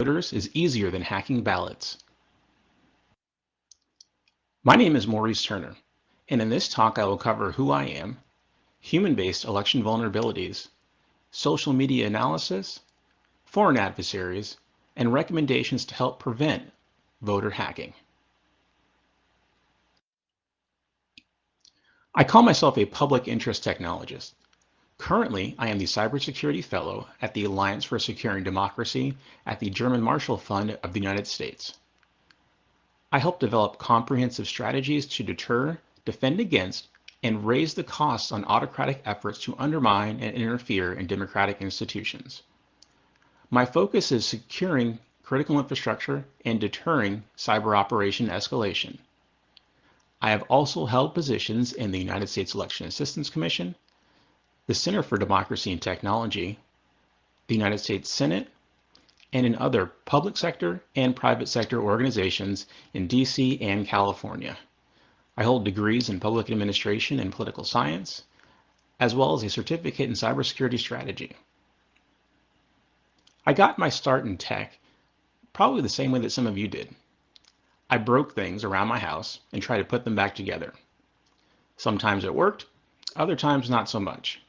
voters is easier than hacking ballots. My name is Maurice Turner, and in this talk I will cover who I am, human-based election vulnerabilities, social media analysis, foreign adversaries, and recommendations to help prevent voter hacking. I call myself a public interest technologist. Currently, I am the Cybersecurity Fellow at the Alliance for Securing Democracy at the German Marshall Fund of the United States. I help develop comprehensive strategies to deter, defend against, and raise the costs on autocratic efforts to undermine and interfere in democratic institutions. My focus is securing critical infrastructure and deterring cyber operation escalation. I have also held positions in the United States Election Assistance Commission, the Center for Democracy and Technology, the United States Senate, and in other public sector and private sector organizations in DC and California. I hold degrees in public administration and political science, as well as a certificate in cybersecurity strategy. I got my start in tech probably the same way that some of you did. I broke things around my house and tried to put them back together. Sometimes it worked, other times not so much.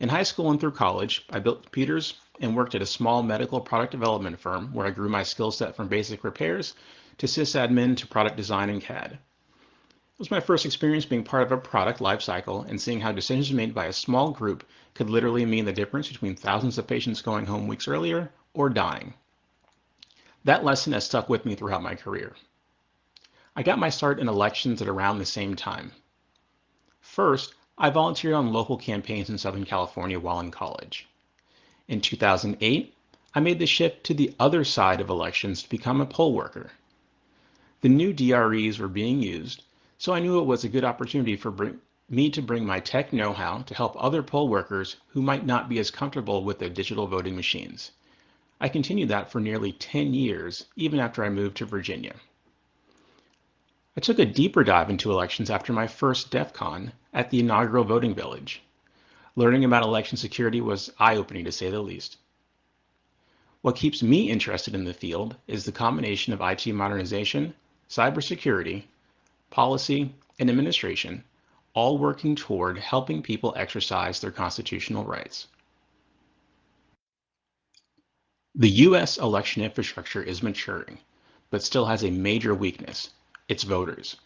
In high school and through college, I built computers and worked at a small medical product development firm where I grew my skill set from basic repairs to sysadmin to product design and CAD. It was my first experience being part of a product lifecycle and seeing how decisions made by a small group could literally mean the difference between thousands of patients going home weeks earlier or dying. That lesson has stuck with me throughout my career. I got my start in elections at around the same time. First, I volunteered on local campaigns in Southern California while in college. In 2008, I made the shift to the other side of elections to become a poll worker. The new DREs were being used, so I knew it was a good opportunity for me to bring my tech know-how to help other poll workers who might not be as comfortable with the digital voting machines. I continued that for nearly 10 years, even after I moved to Virginia. I took a deeper dive into elections after my first DEF CON at the inaugural voting village. Learning about election security was eye-opening to say the least. What keeps me interested in the field is the combination of IT modernization, cybersecurity, policy, and administration, all working toward helping people exercise their constitutional rights. The U.S. election infrastructure is maturing, but still has a major weakness, its voters.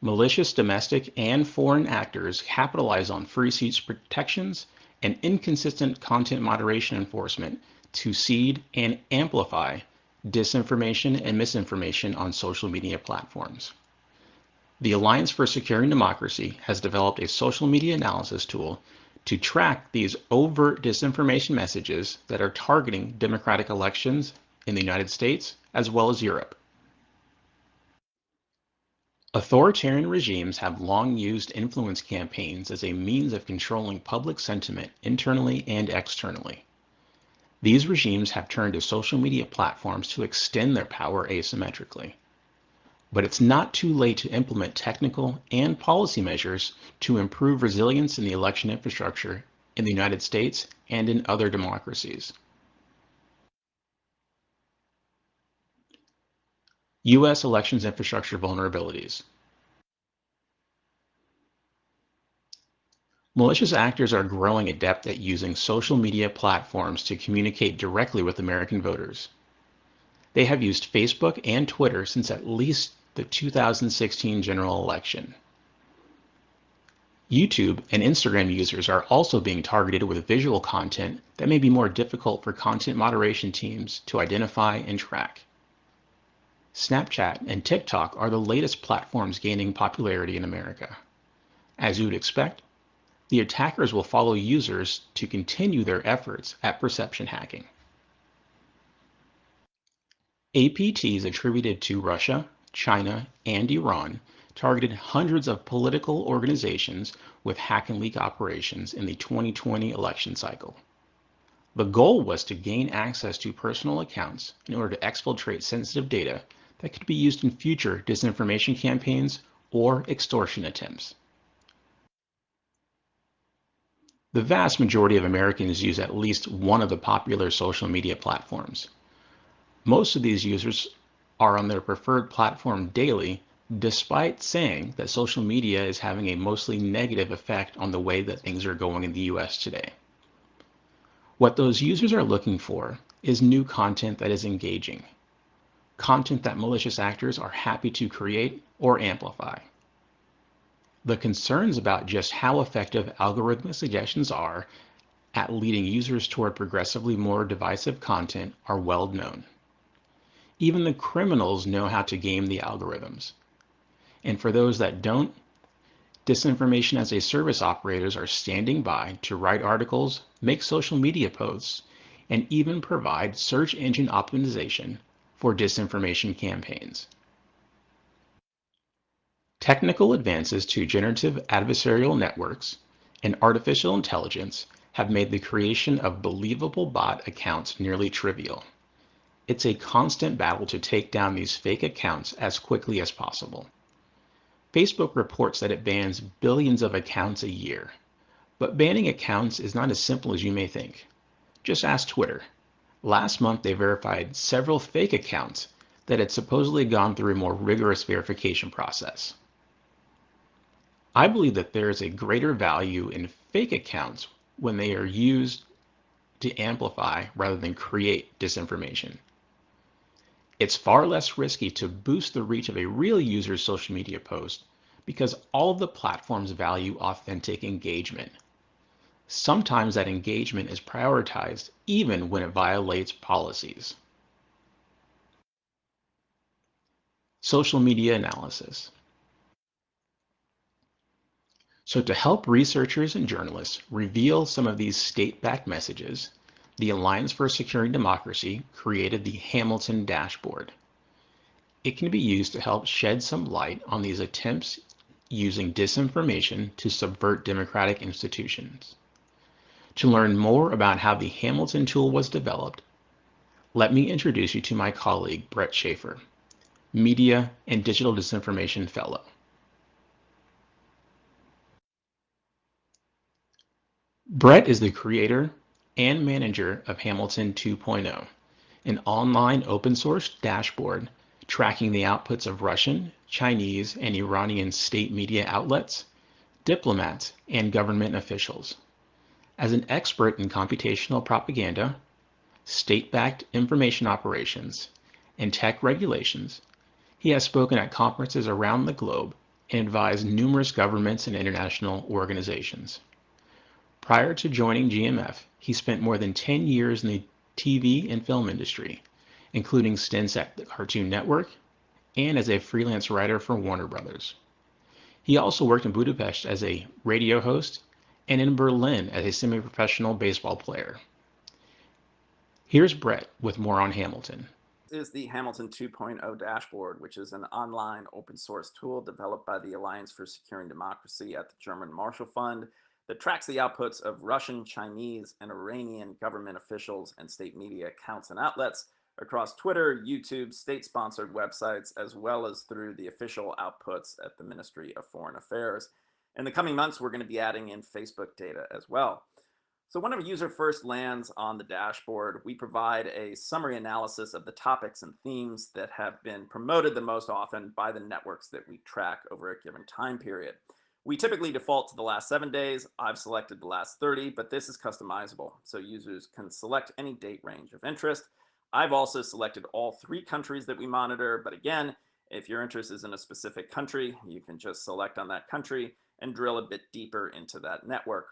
Malicious domestic and foreign actors capitalize on free speech protections and inconsistent content moderation enforcement to seed and amplify disinformation and misinformation on social media platforms. The Alliance for Securing Democracy has developed a social media analysis tool to track these overt disinformation messages that are targeting democratic elections in the United States as well as Europe. Authoritarian regimes have long used influence campaigns as a means of controlling public sentiment internally and externally. These regimes have turned to social media platforms to extend their power asymmetrically. But it's not too late to implement technical and policy measures to improve resilience in the election infrastructure in the United States and in other democracies. U.S. elections infrastructure vulnerabilities. Malicious actors are growing adept at using social media platforms to communicate directly with American voters. They have used Facebook and Twitter since at least the 2016 general election. YouTube and Instagram users are also being targeted with visual content that may be more difficult for content moderation teams to identify and track. Snapchat and TikTok are the latest platforms gaining popularity in America. As you would expect, the attackers will follow users to continue their efforts at perception hacking. APTs attributed to Russia, China, and Iran targeted hundreds of political organizations with hack and leak operations in the 2020 election cycle. The goal was to gain access to personal accounts in order to exfiltrate sensitive data that could be used in future disinformation campaigns or extortion attempts. The vast majority of Americans use at least one of the popular social media platforms. Most of these users are on their preferred platform daily, despite saying that social media is having a mostly negative effect on the way that things are going in the US today. What those users are looking for is new content that is engaging, content that malicious actors are happy to create or amplify. The concerns about just how effective algorithmic suggestions are at leading users toward progressively more divisive content are well known. Even the criminals know how to game the algorithms. And for those that don't, disinformation as a service operators are standing by to write articles, make social media posts, and even provide search engine optimization for disinformation campaigns. Technical advances to generative adversarial networks and artificial intelligence have made the creation of believable bot accounts nearly trivial. It's a constant battle to take down these fake accounts as quickly as possible. Facebook reports that it bans billions of accounts a year. But banning accounts is not as simple as you may think. Just ask Twitter. Last month, they verified several fake accounts that had supposedly gone through a more rigorous verification process. I believe that there is a greater value in fake accounts when they are used to amplify rather than create disinformation. It's far less risky to boost the reach of a real user's social media post because all of the platforms value authentic engagement. Sometimes that engagement is prioritized even when it violates policies. Social media analysis. So to help researchers and journalists reveal some of these state-backed messages, the Alliance for Securing Democracy created the Hamilton Dashboard. It can be used to help shed some light on these attempts using disinformation to subvert democratic institutions. To learn more about how the Hamilton tool was developed, let me introduce you to my colleague, Bret Schafer, Media and Digital Disinformation Fellow. Bret is the creator and manager of Hamilton 2.0, an online open source dashboard tracking the outputs of Russian, Chinese, and Iranian state media outlets, diplomats, and government officials. As an expert in computational propaganda, state-backed information operations, and tech regulations, he has spoken at conferences around the globe and advised numerous governments and international organizations. Prior to joining GMF, he spent more than 10 years in the TV and film industry, including stints at the Cartoon Network and as a freelance writer for Warner Brothers. He also worked in Budapest as a radio host and in Berlin as a semi-professional baseball player. Here's Bret with more on Hamilton. This is the Hamilton 2.0 dashboard, which is an online open source tool developed by the Alliance for Securing Democracy at the German Marshall Fund that tracks the outputs of Russian, Chinese, and Iranian government officials and state media accounts and outlets across Twitter, YouTube, state-sponsored websites, as well as through the official outputs at the Ministry of Foreign Affairs. In the coming months, we're going to be adding in Facebook data as well. So when a user first lands on the dashboard, we provide a summary analysis of the topics and themes that have been promoted the most often by the networks that we track over a given time period. We typically default to the last seven days. I've selected the last 30, but this is customizable. So users can select any date range of interest. I've also selected all three countries that we monitor. But again, if your interest is in a specific country, you can just select on that country and drill a bit deeper into that network.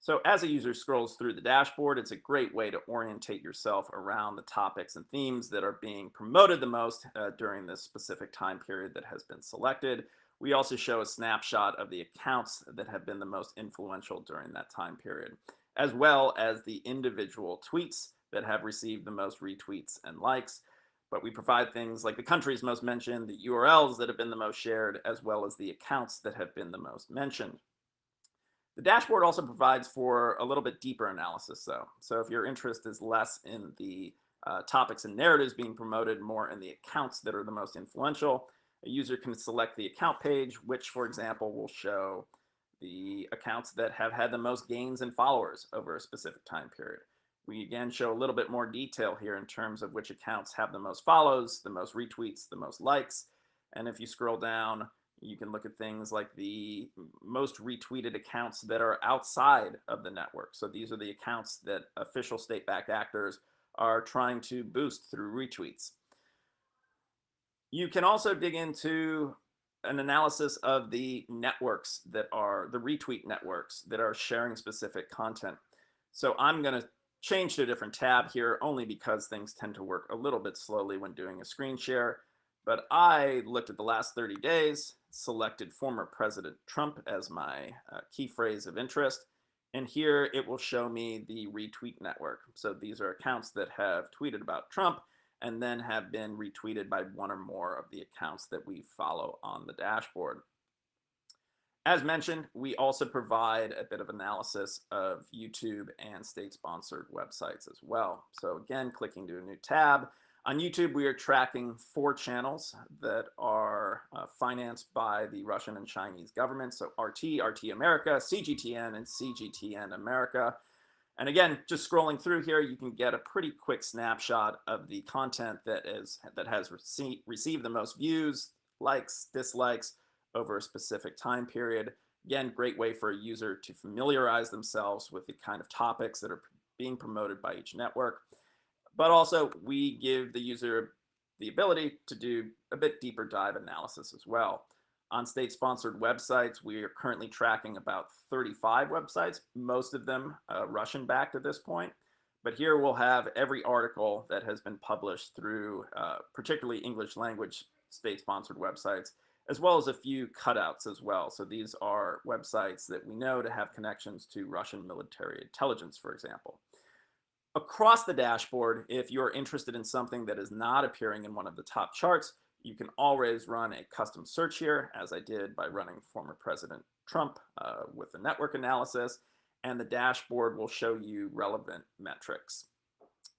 So as a user scrolls through the dashboard, it's a great way to orientate yourself around the topics and themes that are being promoted the most uh, during this specific time period that has been selected. We also show a snapshot of the accounts that have been the most influential during that time period, as well as the individual tweets that have received the most retweets and likes. But we provide things like the countries most mentioned, the URLs that have been the most shared, as well as the accounts that have been the most mentioned. The dashboard also provides for a little bit deeper analysis though. So if your interest is less in the uh, topics and narratives being promoted, more in the accounts that are the most influential, a user can select the account page, which for example will show the accounts that have had the most gains in followers over a specific time period. We again show a little bit more detail here in terms of which accounts have the most follows, the most retweets, the most likes. And if you scroll down, you can look at things like the most retweeted accounts that are outside of the network. So these are the accounts that official state-backed actors are trying to boost through retweets. You can also dig into an analysis of the networks that are the retweet networks that are sharing specific content. So I'm going to change to a different tab here only because things tend to work a little bit slowly when doing a screen share. But I looked at the last 30 days, selected former President Trump as my uh, key phrase of interest. And here it will show me the retweet network. So these are accounts that have tweeted about Trump and then have been retweeted by one or more of the accounts that we follow on the dashboard. As mentioned, we also provide a bit of analysis of YouTube and state-sponsored websites as well. So again, clicking to a new tab. On YouTube, we are tracking four channels that are uh, financed by the Russian and Chinese government. So RT, RT America, CGTN, and CGTN America. And again, just scrolling through here, you can get a pretty quick snapshot of the content that is that has received received the most views, likes, dislikes over a specific time period. Again, great way for a user to familiarize themselves with the kind of topics that are being promoted by each network. But also we give the user the ability to do a bit deeper dive analysis as well. On state-sponsored websites, we are currently tracking about 35 websites, most of them uh, Russian-backed at this point. But here we'll have every article that has been published through uh, particularly English language state-sponsored websites, as well as a few cutouts as well. So these are websites that we know to have connections to Russian military intelligence, for example. Across the dashboard, if you're interested in something that is not appearing in one of the top charts, you can always run a custom search here, as I did by running former President Trump uh, with the network analysis, and the dashboard will show you relevant metrics.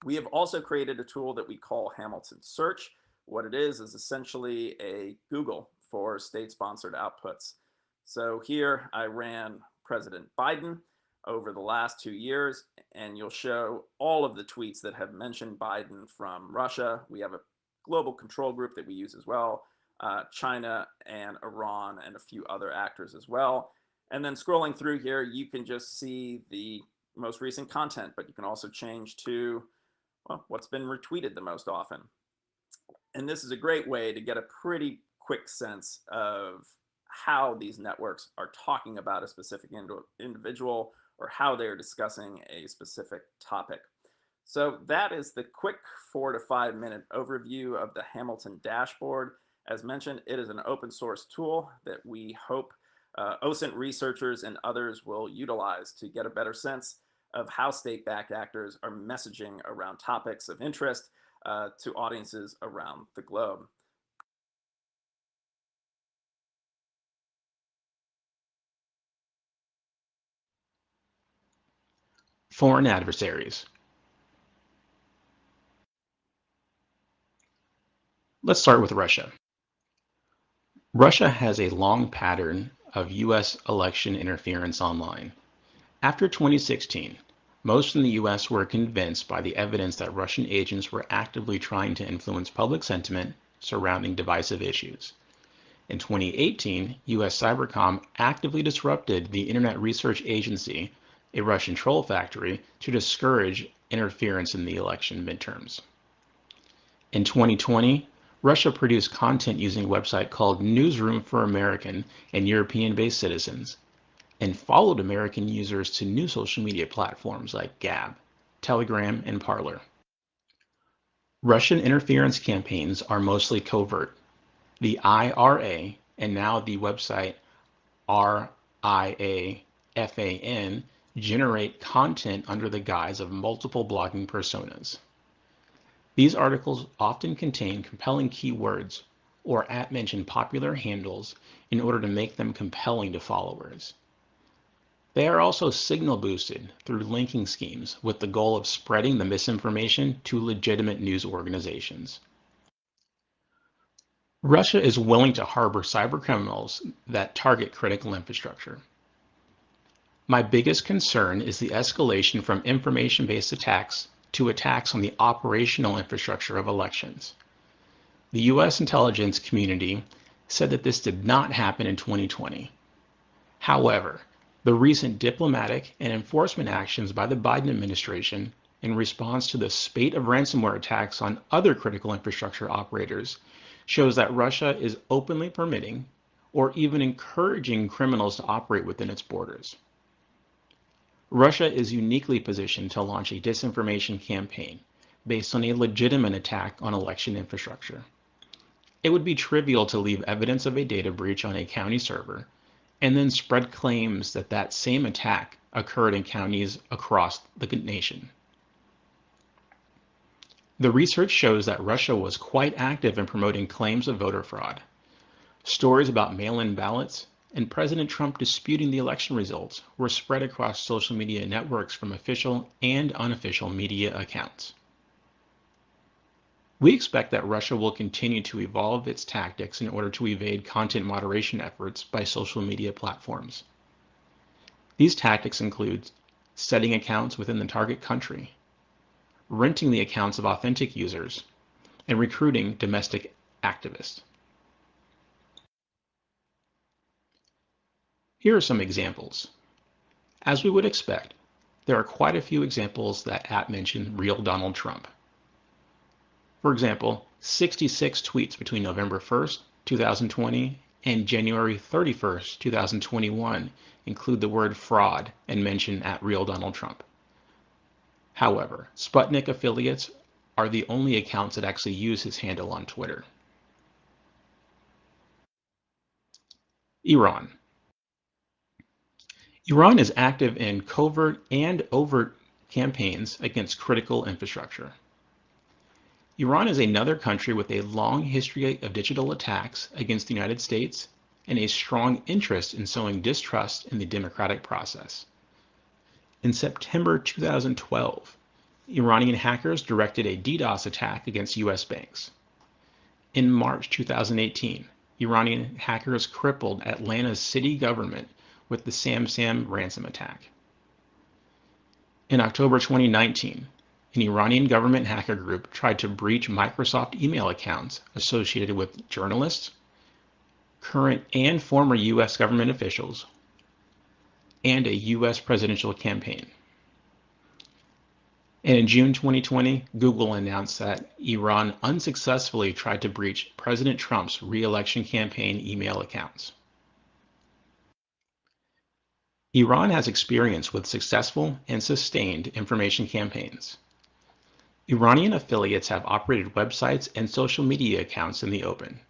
We have also created a tool that we call Hamilton Search. What it is is essentially a Google for state-sponsored outputs. So here I ran President Biden over the last two years, and you'll show all of the tweets that have mentioned Biden from Russia. We have a global control group that we use as well, uh, China and Iran and a few other actors as well. And then scrolling through here, you can just see the most recent content, but you can also change to well, what's been retweeted the most often. And this is a great way to get a pretty quick sense of how these networks are talking about a specific individual or how they're discussing a specific topic. So that is the quick four to five minute overview of the Hamilton dashboard. As mentioned, it is an open source tool that we hope uh, OSINT researchers and others will utilize to get a better sense of how state-backed actors are messaging around topics of interest uh, to audiences around the globe. Foreign adversaries. Let's start with Russia. Russia has a long pattern of U.S. election interference online. After 2016, most in the U.S. were convinced by the evidence that Russian agents were actively trying to influence public sentiment surrounding divisive issues. In 2018, U.S. Cybercom actively disrupted the Internet Research Agency, a Russian troll factory, to discourage interference in the election midterms. In 2020, Russia produced content using a website called Newsroom for American and European-based citizens, and followed American users to new social media platforms like Gab, Telegram, and Parler. Russian interference campaigns are mostly covert. The IRA and now the website RIAFAN generate content under the guise of multiple blogging personas. These articles often contain compelling keywords or at-mentioned popular handles in order to make them compelling to followers. They are also signal boosted through linking schemes with the goal of spreading the misinformation to legitimate news organizations. Russia is willing to harbor cybercriminals that target critical infrastructure. My biggest concern is the escalation from information-based attacks to attacks on the operational infrastructure of elections. The US intelligence community said that this did not happen in 2020. However, the recent diplomatic and enforcement actions by the Biden administration in response to the spate of ransomware attacks on other critical infrastructure operators shows that Russia is openly permitting or even encouraging criminals to operate within its borders. Russia is uniquely positioned to launch a disinformation campaign based on a legitimate attack on election infrastructure. It would be trivial to leave evidence of a data breach on a county server and then spread claims that that same attack occurred in counties across the nation. The research shows that Russia was quite active in promoting claims of voter fraud. Stories about mail-in ballots and President Trump disputing the election results were spread across social media networks from official and unofficial media accounts. We expect that Russia will continue to evolve its tactics in order to evade content moderation efforts by social media platforms. These tactics include setting accounts within the target country, renting the accounts of authentic users, and recruiting domestic activists. Here are some examples. As we would expect, there are quite a few examples that at mention real Donald Trump. For example, 66 tweets between November 1st, 2020 and January 31st, 2021 include the word fraud and mention at real Donald Trump. However, Sputnik affiliates are the only accounts that actually use his handle on Twitter. Iran. Iran is active in covert and overt campaigns against critical infrastructure. Iran is another country with a long history of digital attacks against the United States and a strong interest in sowing distrust in the democratic process. In September 2012, Iranian hackers directed a DDoS attack against US banks. In March 2018, Iranian hackers crippled Atlanta's city government with the SamSam ransom attack. In October 2019, an Iranian government hacker group tried to breach Microsoft email accounts associated with journalists, current and former US government officials, and a US presidential campaign. And in June 2020, Google announced that Iran unsuccessfully tried to breach President Trump's re-election campaign email accounts. Iran has experience with successful and sustained information campaigns. Iranian affiliates have operated websites and social media accounts in the open.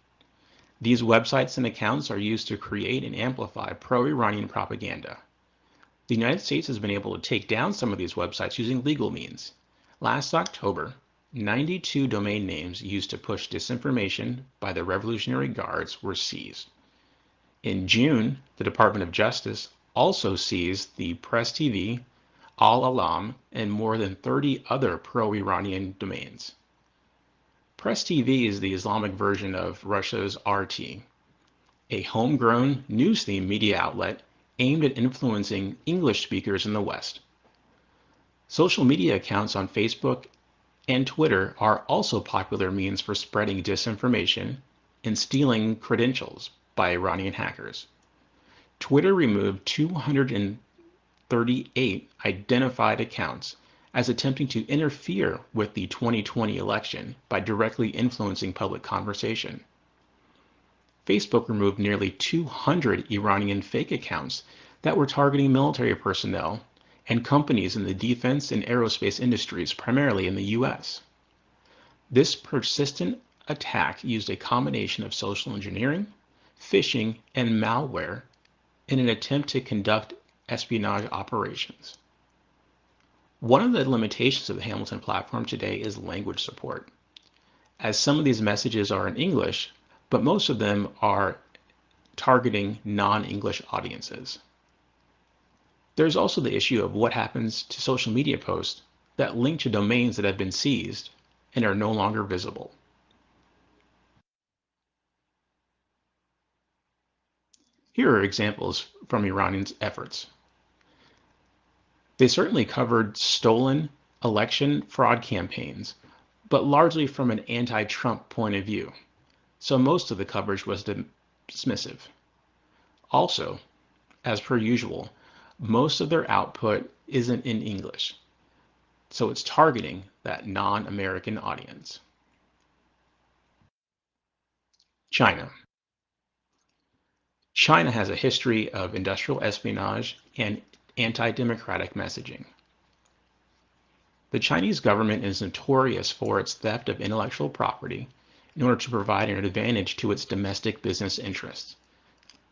These websites and accounts are used to create and amplify pro-Iranian propaganda. The United States has been able to take down some of these websites using legal means. Last October, 92 domain names used to push disinformation by the Revolutionary Guards were seized. In June, the Department of Justice also seized the Press TV, Al Alam, and more than 30 other pro-Iranian domains. Press TV is the Islamic version of Russia's RT, a homegrown news-themed media outlet aimed at influencing English speakers in the West. Social media accounts on Facebook and Twitter are also popular means for spreading disinformation and stealing credentials by Iranian hackers. Twitter removed 238 identified accounts as attempting to interfere with the 2020 election by directly influencing public conversation. Facebook removed nearly 200 Iranian fake accounts that were targeting military personnel and companies in the defense and aerospace industries, primarily in the US. This persistent attack used a combination of social engineering, phishing, and malware in an attempt to conduct espionage operations. One of the limitations of the Hamilton platform today is language support. As some of these messages are in English, but most of them are targeting non-English audiences. There's also the issue of what happens to social media posts that link to domains that have been seized and are no longer visible. Here are examples from Iranian's efforts. They certainly covered stolen election fraud campaigns, but largely from an anti Trump point of view. So most of the coverage was dismissive. Also, as per usual, most of their output isn't in English. So it's targeting that non American audience. China. China has a history of industrial espionage and anti-democratic messaging. The Chinese government is notorious for its theft of intellectual property in order to provide an advantage to its domestic business interests.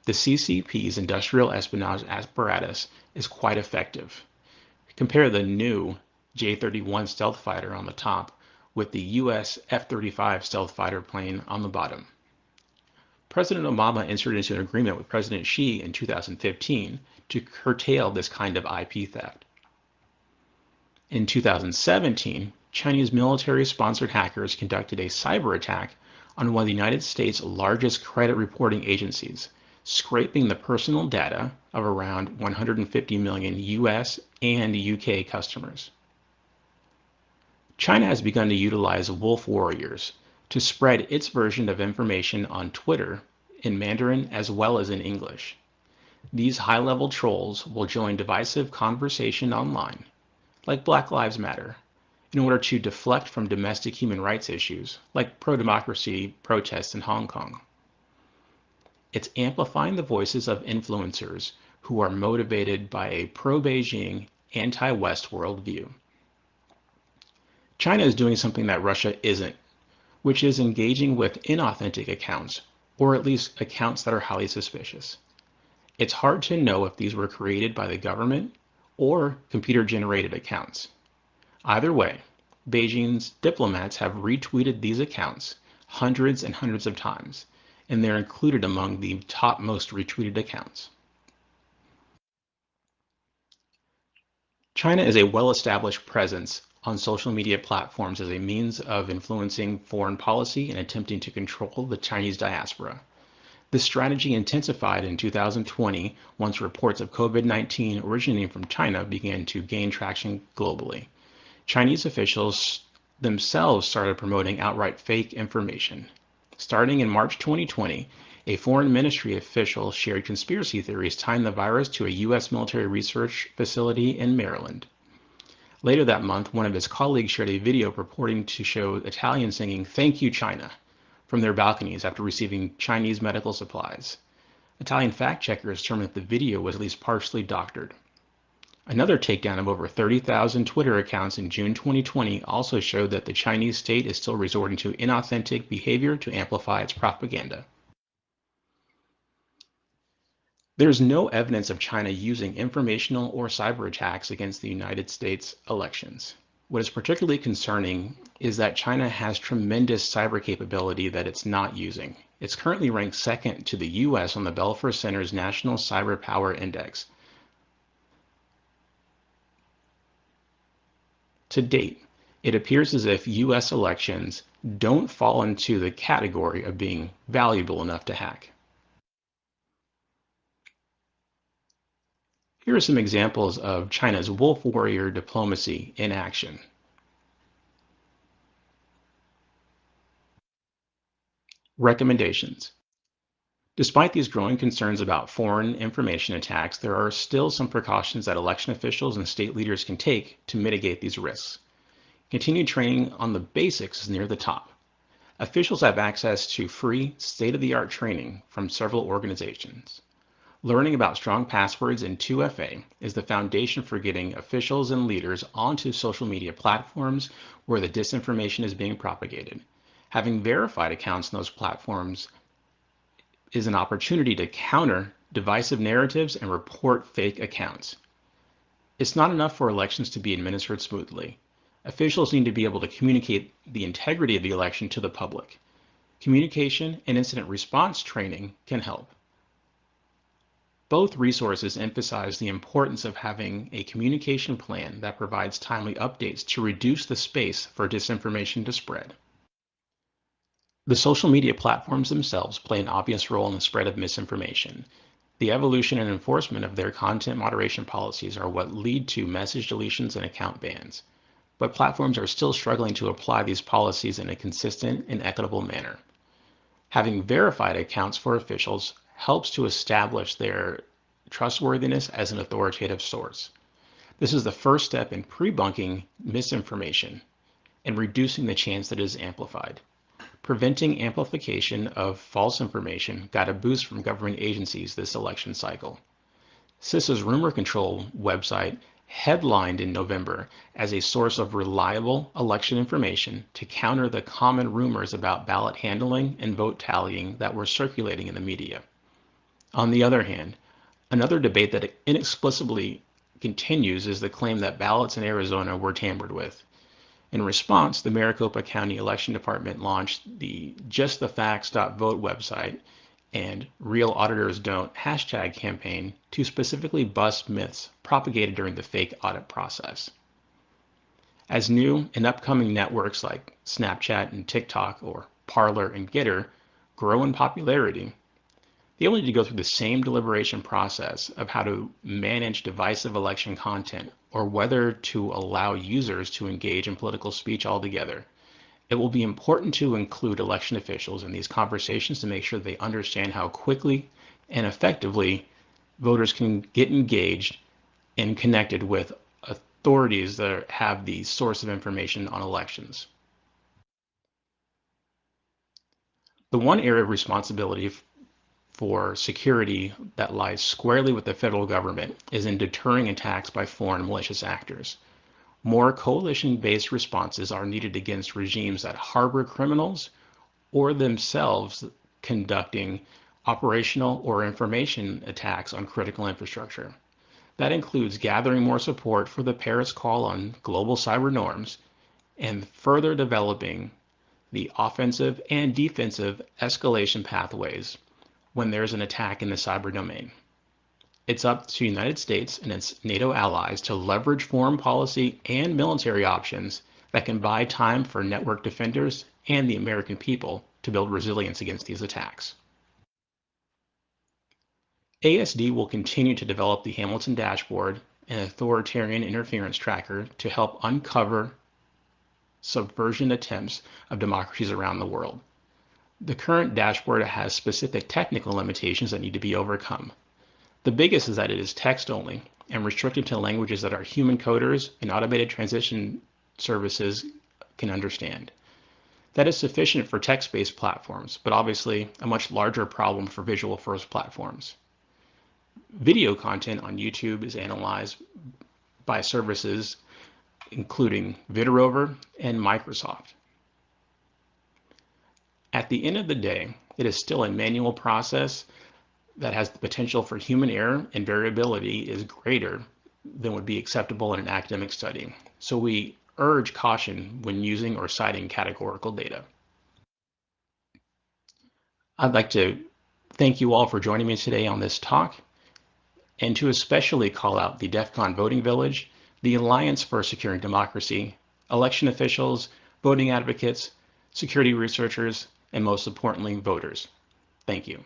The CCP's industrial espionage apparatus is quite effective. Compare the new J-31 stealth fighter on the top with the US F-35 stealth fighter plane on the bottom. President Obama entered into an agreement with President Xi in 2015 to curtail this kind of IP theft. In 2017, Chinese military-sponsored hackers conducted a cyber attack on one of the United States' largest credit reporting agencies, scraping the personal data of around 150 million US and UK customers. China has begun to utilize wolf warriors to spread its version of information on Twitter in Mandarin as well as in English. These high-level trolls will join divisive conversation online, like Black Lives Matter, in order to deflect from domestic human rights issues, like pro-democracy protests in Hong Kong. It's amplifying the voices of influencers who are motivated by a pro-Beijing, anti-West worldview. China is doing something that Russia isn't which is engaging with inauthentic accounts, or at least accounts that are highly suspicious. It's hard to know if these were created by the government or computer-generated accounts. Either way, Beijing's diplomats have retweeted these accounts hundreds and hundreds of times, and they're included among the top most retweeted accounts. China is a well-established presence on social media platforms as a means of influencing foreign policy and attempting to control the Chinese diaspora. This strategy intensified in 2020 once reports of COVID-19 originating from China began to gain traction globally. Chinese officials themselves started promoting outright fake information. Starting in March 2020, a foreign ministry official shared conspiracy theories tying the virus to a U.S. military research facility in Maryland. Later that month, one of his colleagues shared a video purporting to show Italians singing Thank You China from their balconies after receiving Chinese medical supplies. Italian fact checkers determined that the video was at least partially doctored. Another takedown of over 30,000 Twitter accounts in June 2020 also showed that the Chinese state is still resorting to inauthentic behavior to amplify its propaganda. There's no evidence of China using informational or cyber attacks against the United States elections. What is particularly concerning is that China has tremendous cyber capability that it's not using. It's currently ranked second to the US on the Belfer Center's National Cyber Power Index. To date, it appears as if US elections don't fall into the category of being valuable enough to hack. Here are some examples of China's wolf warrior diplomacy in action. Recommendations. Despite these growing concerns about foreign information attacks, there are still some precautions that election officials and state leaders can take to mitigate these risks. Continued training on the basics is near the top. Officials have access to free, state-of-the-art training from several organizations. Learning about strong passwords in 2FA is the foundation for getting officials and leaders onto social media platforms where the disinformation is being propagated. Having verified accounts in those platforms is an opportunity to counter divisive narratives and report fake accounts. It's not enough for elections to be administered smoothly. Officials need to be able to communicate the integrity of the election to the public. Communication and incident response training can help. Both resources emphasize the importance of having a communication plan that provides timely updates to reduce the space for disinformation to spread. The social media platforms themselves play an obvious role in the spread of misinformation. The evolution and enforcement of their content moderation policies are what lead to message deletions and account bans, but platforms are still struggling to apply these policies in a consistent and equitable manner. Having verified accounts for officials helps to establish their trustworthiness as an authoritative source. This is the first step in pre-bunking misinformation and reducing the chance that it is amplified. Preventing amplification of false information got a boost from government agencies this election cycle. CISA's rumor control website headlined in November as a source of reliable election information to counter the common rumors about ballot handling and vote tallying that were circulating in the media. On the other hand, another debate that inexplicably continues is the claim that ballots in Arizona were tampered with. In response, the Maricopa County Election Department launched the Just the justthefacts.vote website and Real Auditors Don't hashtag campaign to specifically bust myths propagated during the fake audit process. As new and upcoming networks like Snapchat and TikTok or Parler and Gettr grow in popularity, they only need to go through the same deliberation process of how to manage divisive election content or whether to allow users to engage in political speech altogether. It will be important to include election officials in these conversations to make sure they understand how quickly and effectively voters can get engaged and connected with authorities that have the source of information on elections. The one area of responsibility for security that lies squarely with the federal government is in deterring attacks by foreign malicious actors. More coalition-based responses are needed against regimes that harbor criminals or themselves conducting operational or information attacks on critical infrastructure. That includes gathering more support for the Paris call on global cyber norms and further developing the offensive and defensive escalation pathways when there's an attack in the cyber domain. It's up to the United States and its NATO allies to leverage foreign policy and military options that can buy time for network defenders and the American people to build resilience against these attacks. ASD will continue to develop the Hamilton Dashboard and Authoritarian Interference Tracker to help uncover subversion attempts of democracies around the world. The current dashboard has specific technical limitations that need to be overcome. The biggest is that it is text only and restricted to languages that our human coders and automated transition services can understand. That is sufficient for text-based platforms, but obviously a much larger problem for visual-first platforms. Video content on YouTube is analyzed by services including Vidrovr and Microsoft. At the end of the day, it is still a manual process that has the potential for human error and variability is greater than would be acceptable in an academic study. So we urge caution when using or citing categorical data. I'd like to thank you all for joining me today on this talk and to especially call out the DEF CON Voting Village, the Alliance for Securing Democracy, election officials, voting advocates, security researchers, and most importantly, voters. Thank you.